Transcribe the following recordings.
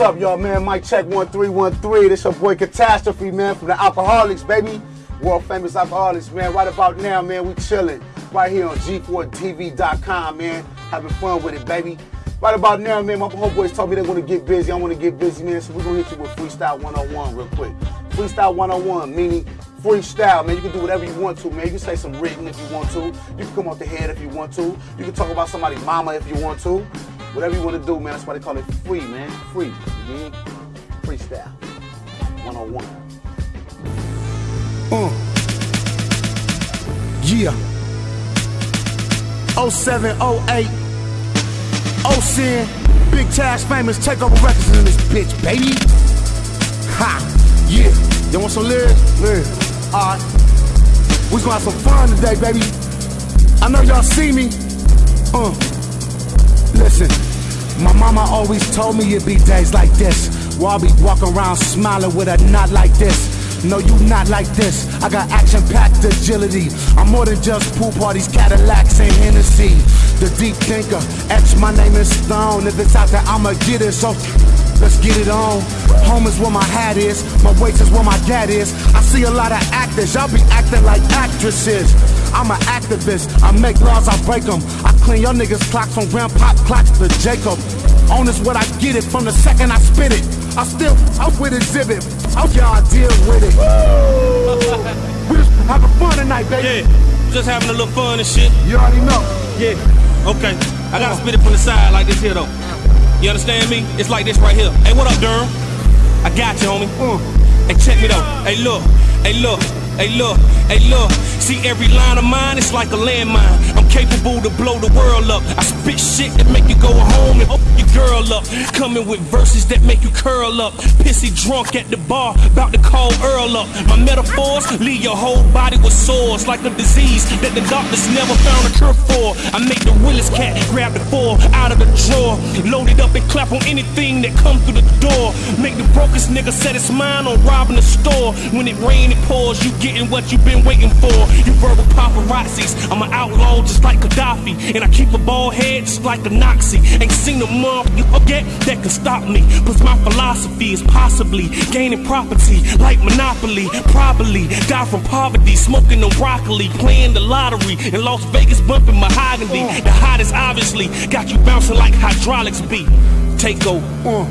up, y'all, man? Mike check 1313. This your boy Catastrophe, man, from the Alkaholiks, baby. World famous Alkaholiks, man. Right about now, man, we chilling. Right here on G4TV.com, man. Having fun with it, baby. Right about now, man, my homeboys told me they want to get busy. I want to get busy, man, so we're going to hit you with Freestyle 101 real quick. Freestyle 101, meaning freestyle, man. You can do whatever you want to, man. You can say some written if you want to. You can come off the head if you want to. You can talk about somebody's mama if you want to. Whatever you want to do, man. That's why they call it free, man. Free. You? Freestyle. 101. Uh. Yeah. 0708. Sin. Big Tash famous takeover records in this bitch, baby. Ha. Yeah. You want some lyrics? Yeah. Alright. We gonna have some fun today, baby. I know y'all see me. Uh. Mama always told me it'd be days like this. Where I'll be walking around smiling with a knot like this. No, you not like this. I got action packed agility. I'm more than just pool parties, Cadillacs, and Hennessy. The deep thinker, etch my name in stone. If it's out there, I'ma get it. So let's get it on. Home is where my hat is, my waist is where my dad is. I see a lot of actors, y'all be acting like actresses. I'm an activist, I make laws, I break them. I clean your niggas' clocks from grandpa clocks to Jacob. On is what I get it from the second I spit it. I still out with exhibit. How y'all deal with it? we just having fun tonight, baby. Yeah, just having a little fun and shit. You already know. Yeah. Okay. I gotta spit it from the side like this here though. You understand me? It's like this right here. Hey, what up, Durham? I got you, homie. Uh. Hey, check me though. Hey, look. Hey, look. Hey, look. Hey, look. See every line of mine, it's like a landmine. I'm capable to blow the world up. I spit shit that make you go home and open your girl up. Coming with verses that make you curl up. Pissy drunk at the bar, about to call Earl up. My metaphors leave your whole body with sores like a disease that the doctors never found a cure for. I make the Willis cat grab the four out of the drawer, load it up and clap on anything that come through the door. Make the brokest nigga set his mind on robbing the store. When it rain, it pours, you getting what you been waiting for. You verbal paparazzis. I'm an outlaw just like Gaddafi. And I keep a bald head just like a Nazi. Ain't seen a you forget that can stop me. Cause my philosophy is possibly gaining property like Monopoly. Probably die from poverty, smoking no broccoli, playing the lottery in Las Vegas, bumping mahogany. The hottest obviously got you bouncing like hydraulics beat. Take over. Uh,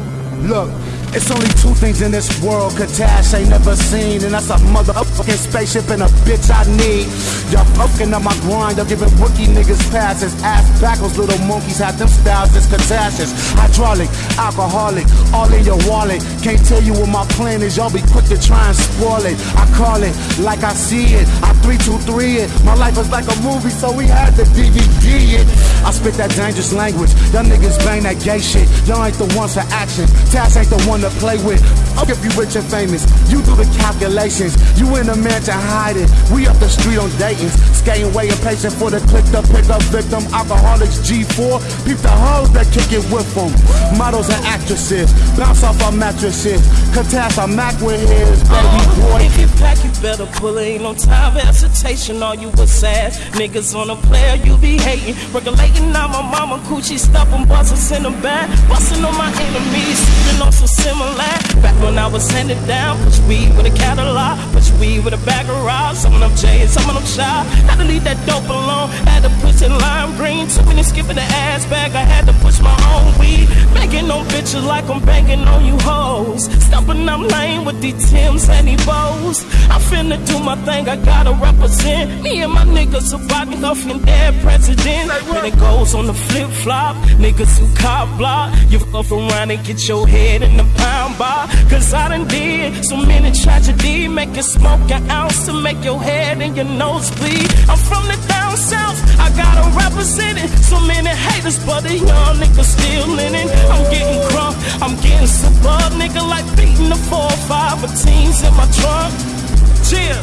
look. It's only two things in this world Katash ain't never seen, and that's a motherfucking spaceship and a bitch I need. Y'all fucking up my grind, y'all giving rookie niggas passes. Ass backwards, little monkeys have them styles, it's Katash's. Hydraulic, alcoholic, all in your wallet. Can't tell you what my plan is, y'all be quick to try and spoil it. I call it like I see it, I 323 it. My life is like a movie, so we had to DVD it. I spit that dangerous language, y'all niggas bang that gay shit. Y'all ain't the ones for action, Tash ain't the one to play with. I'll give you rich and famous, you do the calculations. You in a mansion hiding, we up the street on Dayton's. Skating way impatient for the click to pick up victim. Alkaholiks G4, peep the hoes that kick it with them. Models and actresses, bounce off our mattresses. Katash, I'm Mac with his baby uh, boy. If you pack, you better pull it. Ain't no time for hesitation. All you was sad niggas on a player, you be hating. Regulating on my mama coochie, stuffing buzzers in the back. Busting on my enemies, sipping on some similar. Back when I was handed down, push weed with a catalog, push weed with a bag of rocks. Some of them J's, some of them shy. Had to leave that dope alone, had to push in lime green. Too many skipping the ass bag, I had to push my own weed. Banging on bitches like I'm banging on you hoes. Stumping I'm lame with these Tims and these bows. I'm finna do my thing, I gotta represent. Me and my niggas surviving off from dead president. When it goes on the flip flop, niggas who cop block. You fuck around and get your head in the pound bar. Cause I done did so many tragedies. Make you smoke an ounce to make your head and your nose bleed. I'm from the down south, I gotta represent it. So many haters, but the young niggas still in it. I'm getting crunk, I'm getting super, nigga, like beating the four or five of teams in my trunk. Chill.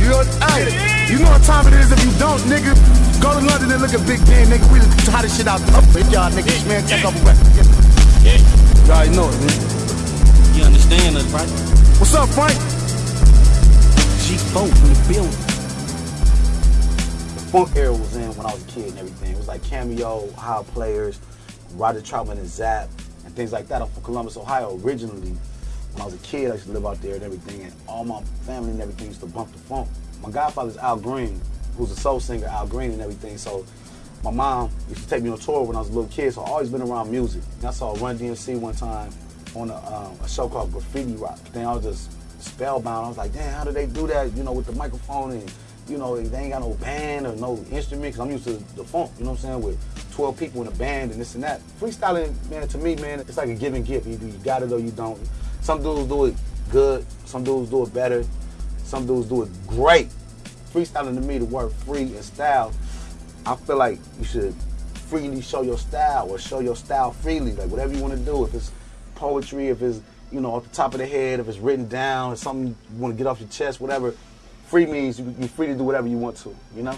You know, hey, you know what time it is if you don't, nigga. Go to London and look at Big Ben, nigga. We the hottest shit out. Up y'all niggas, man. Check rest. Yeah. You already know it, man. You understand us, right? What's up, Frank? G4 in the building. The funk era was in when I was a kid and everything. It was like Cameo, Ohio Players, Roger Troutman and Zapp and things like that. I'm from Columbus, Ohio originally. When I was a kid, I used to live out there and everything, and all my family and everything used to bump the funk. My godfather's Al Green, who's a soul singer, Al Green and everything. So my mom used to take me on tour when I was a little kid, so I always been around music. And I saw Run DMC one time on a, um, a show called Graffiti Rock. Then I was just spellbound. I was like, damn, how do they do that? You know, with the microphone and you know they ain't got no band or no instrument. Cause I'm used to the funk. You know what I'm saying? With 12 people in a band and this and that. Freestyling, man, to me, man, it's like a give and give. Either you got it or you don't. Some dudes do it good. Some dudes do it better. Some dudes do it great. Freestyling to me, the word free and style, I feel like you should freely show your style or show your style freely. Like whatever you want to do. If it's poetry, if it's you know off the top of the head, if it's written down, if something you want to get off your chest, whatever. Free means you, you're free to do whatever you want to. You know.